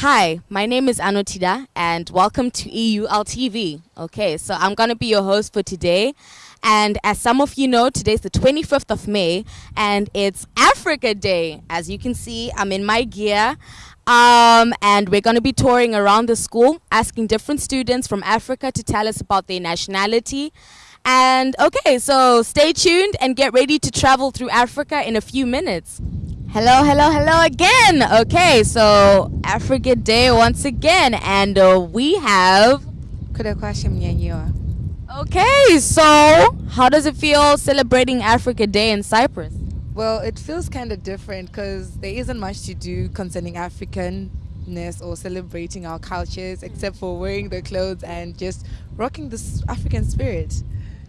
Hi, my name is Anotida and welcome to EUL TV. Okay, so I'm going to be your host for today. And as some of you know, today's the 25th of May and it's Africa Day. As you can see, I'm in my gear. Um, and we're going to be touring around the school, asking different students from Africa to tell us about their nationality. And okay, so stay tuned and get ready to travel through Africa in a few minutes. Hello, hello, hello again. Okay, so Africa Day once again, and uh, we have. Okay, so how does it feel celebrating Africa Day in Cyprus? Well, it feels kind of different because there isn't much to do concerning Africanness or celebrating our cultures except for wearing the clothes and just rocking the African spirit.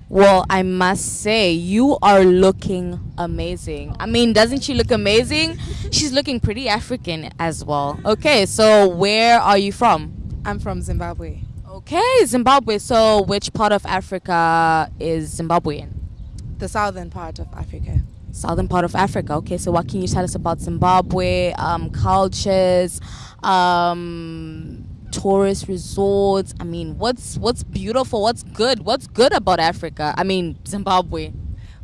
Well, I must say, you are looking amazing. I mean, doesn't she look amazing? She's looking pretty African as well. Okay, so where are you from? I'm from Zimbabwe. Okay, Zimbabwe. So, which part of Africa is Zimbabwe in? The southern part of Africa. Southern part of Africa. Okay, so what can you tell us about Zimbabwe, um, cultures, um, tourist resorts. I mean, what's what's beautiful? What's good? What's good about Africa? I mean, Zimbabwe.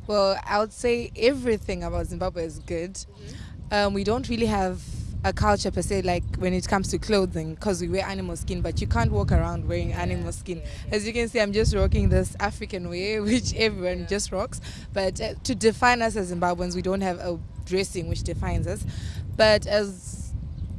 Well, I would say everything about Zimbabwe is good. Mm-hmm. Um, we don't really have a culture per se, like when it comes to clothing, because we wear animal skin, but you can't walk around wearing animal skin. As you can see, I'm just rocking this African way, which everyone just rocks. But uh, to define us as Zimbabweans, we don't have a dressing which defines us. But as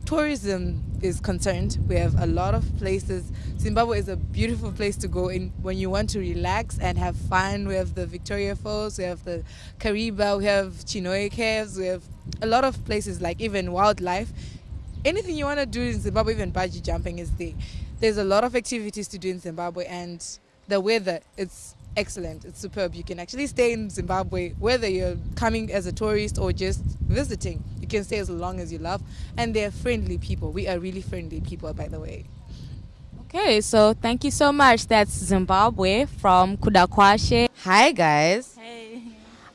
tourism is concerned, we have a lot of places. Zimbabwe is a beautiful place to go in when you want to relax and have fun. We have the Victoria Falls, we have the Kariba, we have Chinhoyi Caves, we have a lot of places like even wildlife. Anything you want to do in Zimbabwe, even bungee jumping is there. There's a lot of activities to do in Zimbabwe and the weather, it's excellent. It's superb. You can actually stay in Zimbabwe whether you're coming as a tourist or just visiting. You can stay as long as you love. And they're friendly people. We are really friendly people, by the way. Okay, so thank you so much. That's Zimbabwe from Kudakwashe. Hi, guys. Hey.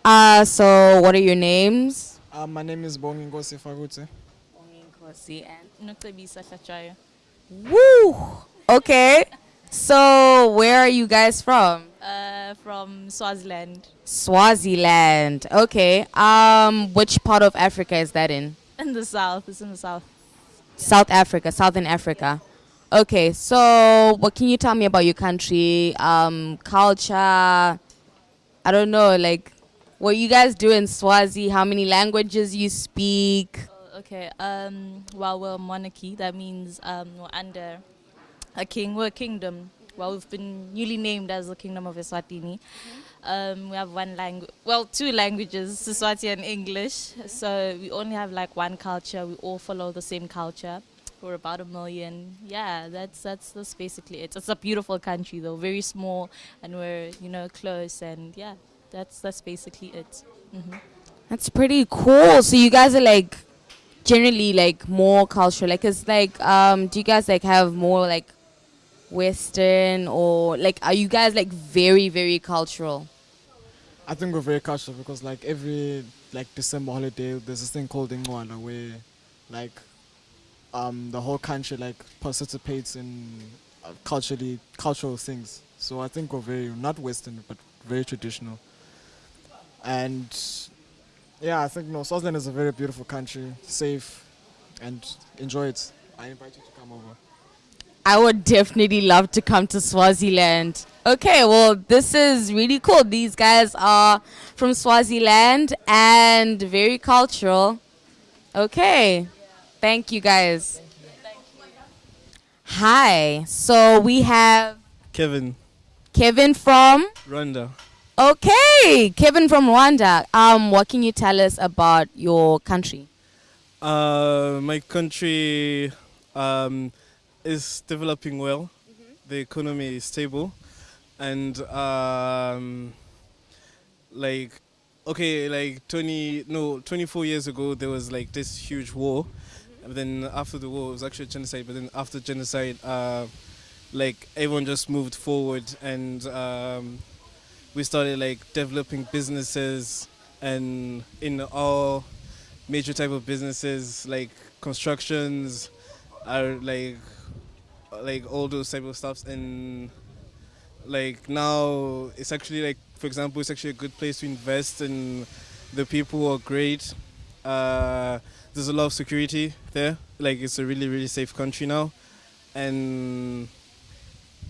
Uh, so what are your names? Uh, my name is Bongi Ngosi Fagute. Bongi Ngosi and Nuktabisa Shachaya. Woo! Okay. So where are you guys from? Uh, from Swaziland. Swaziland. Okay. Um, which part of Africa is that in? In the south. It's in the south. South Africa, Southern Africa. Okay. So, what can you tell me about your country? Um, culture. I don't know. Like, what you guys do in Swazi? How many languages you speak? Oh, okay. Um. Well, we're a monarchy. That means um, we're under a king. We're a kingdom well, we've been newly named as the Kingdom of Eswatini. Mm-hmm. Um, we have one language, well, two languages, Siswati and English. So we only have like one culture. We all follow the same culture. We're about a million. Yeah, that's that's that's basically it. It's a beautiful country though, very small, and we're you know close, and yeah, that's that's basically it. Mm-hmm. That's pretty cool. So you guys are like generally like more cultural. Like, it's like, um, do you guys like have more like Western or like are you guys like very very cultural? I think we're very cultural because like every like December holiday there's this thing called Incwala where like um the whole country like participates in uh, culturally cultural things. So I think we're very not Western but very traditional. And yeah, I think no Swaziland is a very beautiful country, safe, and enjoy it. I invite you to come over. I would definitely love to come to Swaziland. Okay, well, this is really cool. These guys are from Swaziland and very cultural. Okay, thank you guys. Hi, so we have Kevin. Kevin from Rwanda. Okay, Kevin from Rwanda. Um, what can you tell us about your country? Uh, my country, um, is developing well. Mm -hmm. The economy is stable, and um, like okay, like 20 no 24 years ago there was like this huge war. Mm -hmm. then after the war it was actually genocide. But then after genocide, uh, like everyone just moved forward and um, we started like developing businesses and in all major type of businesses like constructions are like like all those type of stuffs and like now it's actually like for example it's actually a good place to invest and the people are great. Uh, there's a lot of security there. Like it's a really really safe country now. And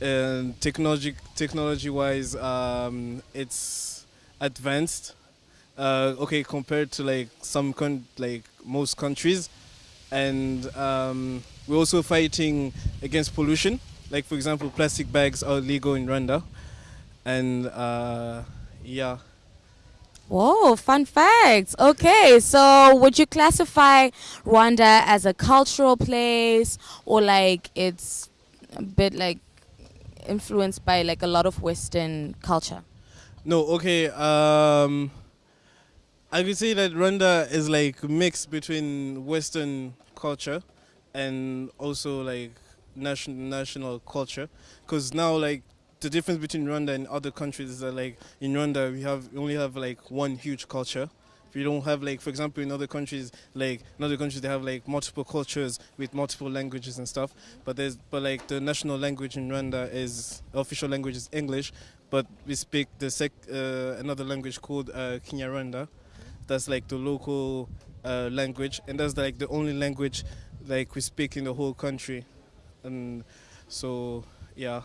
and technology technology wise um, it's advanced. Uh, okay compared to like some like most countries and um, we're also fighting against pollution like for example plastic bags are legal in Rwanda and uh, yeah Whoa, fun facts. Okay, so would you classify Rwanda as a cultural place or like it's a bit like influenced by like a lot of Western culture? No, okay. Um, I could say that Rwanda is like mixed between Western culture and also like national national culture. Because now, like the difference between Rwanda and other countries is that like in Rwanda we have we only have like one huge culture. We don't have like, for example, in other countries, like in other countries they have like multiple cultures with multiple languages and stuff. But there's, but like the national language in Rwanda is official language is English, but we speak the sec uh, another language called uh, Kinyarwanda. That's like the local uh, language, and that's like the only language like we speak in the whole country. And so, yeah.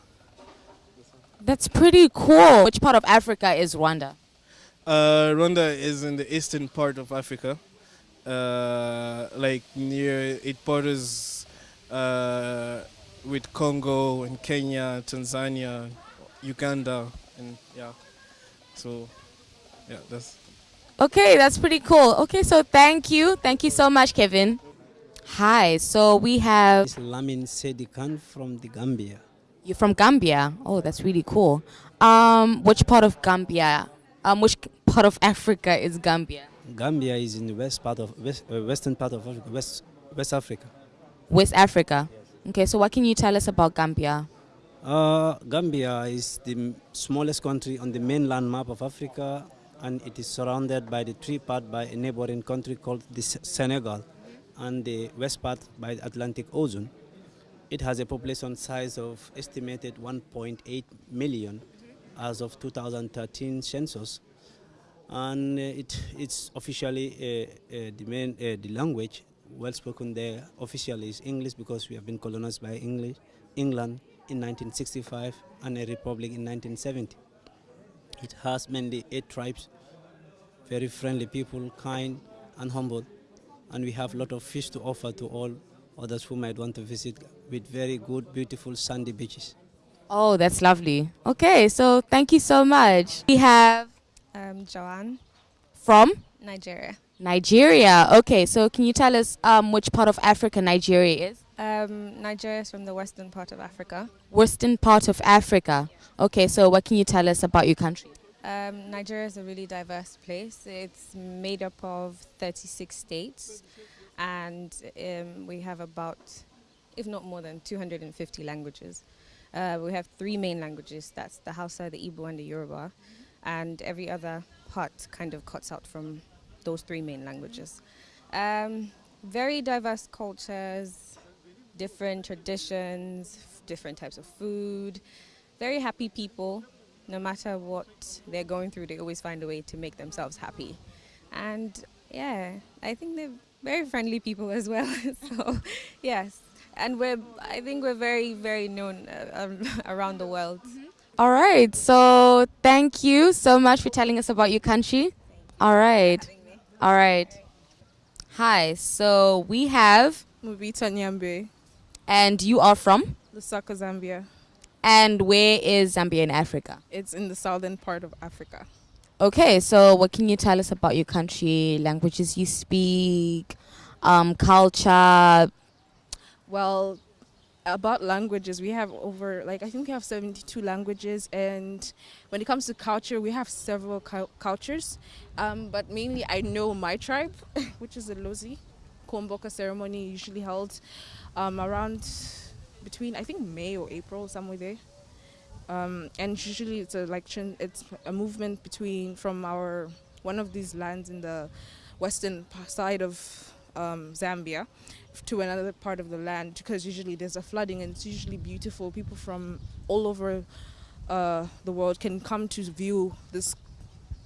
That's pretty cool. Which part of Africa is Rwanda? Uh, Rwanda is in the eastern part of Africa, uh, like near it borders uh, with Congo and Kenya, Tanzania, Uganda, and yeah. So, yeah, that's. Okay, that's pretty cool. Okay, so thank you. Thank you so much, Kevin. Hi, so we have It's Lamin Sedi Khan from the Gambia. You're from Gambia. Oh, that's really cool. Um, which part of Gambia? Um, which part of Africa is Gambia? Gambia is in the west part of west, uh, western part of Africa, West West Africa. West Africa. Okay, so what can you tell us about Gambia? Uh, Gambia is the smallest country on the mainland map of Africa, and it is surrounded by the three part by a neighboring country called the Senegal, and the west part by the Atlantic Ocean. It has a population size of estimated 1.8 million as of 2013 census, and uh, it it's officially uh, uh, the main uh, the language well spoken there officially is English because we have been colonized by English England in 1965 and a republic in 1970. It has mainly eight tribes, very friendly people, kind and humble, and we have a lot of fish to offer to all others who might want to visit with very good, beautiful sandy beaches. Oh, that's lovely. Okay, so thank you so much. We have Um, Joanne, from Nigeria. Nigeria. Okay, so can you tell us um, which part of Africa Nigeria is? Um, Nigeria is from the western part of Africa. Western part of Africa. Okay, so what can you tell us about your country? Um, Nigeria is a really diverse place. It's made up of 36 states, and um, we have about, if not more than 250 languages. Uh, we have three main languages that's the Hausa, the Igbo, and the Yoruba, and every other part kind of cuts out from those three main languages. Um, very diverse cultures, different traditions, different types of food, very happy people. No matter what they're going through, they always find a way to make themselves happy. And yeah, I think they're very friendly people as well. so, yes. And we're, I think we're very, very known uh, um, around the world. All right, so thank you so much for telling us about your country. All right, all right. Hi, so we have, Mubita Nyambe, and you are from? Lusaka, Zambia. And where is Zambia in Africa? It's in the southern part of Africa. Okay, so what can you tell us about your country, languages you speak, um, culture? Well, about languages, we have over, like, I think we have 72 languages. And when it comes to culture, we have several cul- cultures. Um, but mainly, I know my tribe, which is the Lozi. Kuomboka ceremony usually held um, around between, I think, May or April, somewhere there. Um, and usually it's a like it's a movement between from our one of these lands in the western side of um, Zambia to another part of the land because usually there's a flooding and it's usually beautiful. People from all over uh, the world can come to view this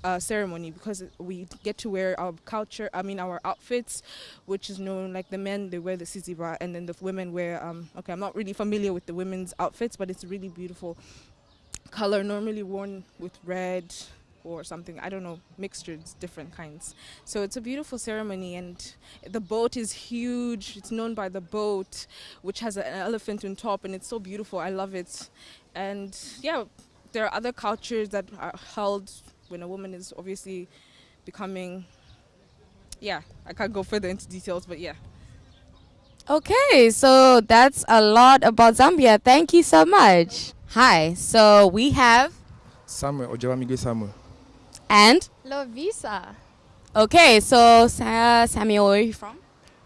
uh, ceremony because we get to wear our culture, I mean our outfits, which is known like the men they wear the siziba and then the women wear um okay I'm not really familiar with the women's outfits but it's really beautiful. Color normally worn with red or something I don't know mixtures different kinds. So it's a beautiful ceremony and the boat is huge. It's known by the boat which has an elephant on top and it's so beautiful. I love it. And yeah there are other cultures that are held when a woman is obviously becoming yeah i can't go further into details but yeah Okay, so that's a lot about Zambia. Thank you so much. Hi, so we have Samuel Ojawamige Samuel. and Lovisa. okay, so Sa- Samuel, where are you from?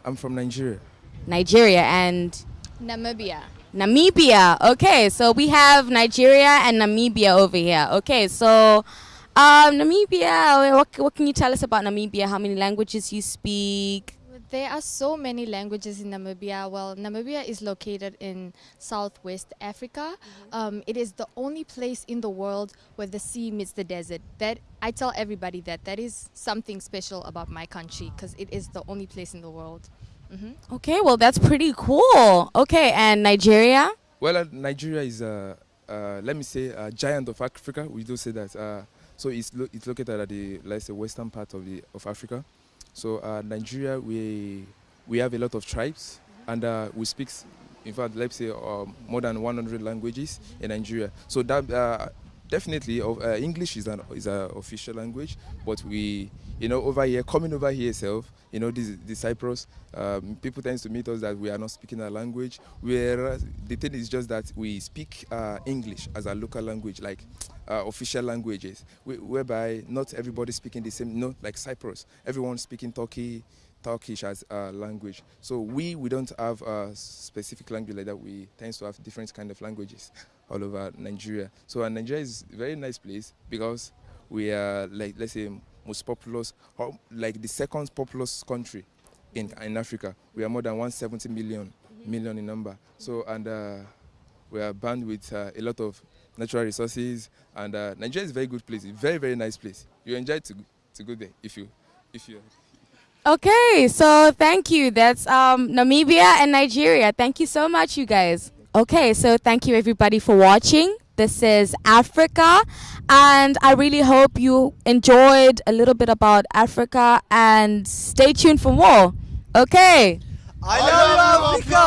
I'm from Nigeria. Nigeria and Namibia. Namibia. Okay, so we have Nigeria and Namibia over here. Okay, so um, Namibia. What, what can you tell us about Namibia? How many languages you speak? There are so many languages in Namibia. Well, Namibia is located in southwest Africa. Um, it is the only place in the world where the sea meets the desert. That I tell everybody that that is something special about my country because it is the only place in the world. hmm Okay, well that's pretty cool. Okay, and Nigeria. Well, uh, Nigeria is, uh, uh, let me say, a giant of Africa. We do say that. So it's, lo- it's located at the, let's say, western part of the of Africa. So uh, Nigeria, we we have a lot of tribes, and uh, we speak, in fact, let's say, uh, more than 100 languages in Nigeria. So that uh, definitely, uh, English is an is an official language, but we, you know, over here, coming over here itself, you know, this, this Cyprus, um, people tend to meet us that we are not speaking our language. Whereas the thing is just that we speak uh, English as a local language, like uh, official languages, whereby not everybody speaking the same. No, like Cyprus, everyone speaking Turkey, Turkish as a language. So we we don't have a specific language like that. We tend to have different kind of languages all over Nigeria. So Nigeria is a very nice place because we are like let's say most populous, or like the second populous country in in Africa. We are more than 170 million million in number. So and uh, we are bound with uh, a lot of natural resources. And uh, Nigeria is a very good place, a very very nice place. You enjoy to to go there if you if you. Okay, so thank you. That's um, Namibia and Nigeria. Thank you so much, you guys. Okay, so thank you everybody for watching. This is Africa, and I really hope you enjoyed a little bit about Africa and stay tuned for more. Okay. I love Africa!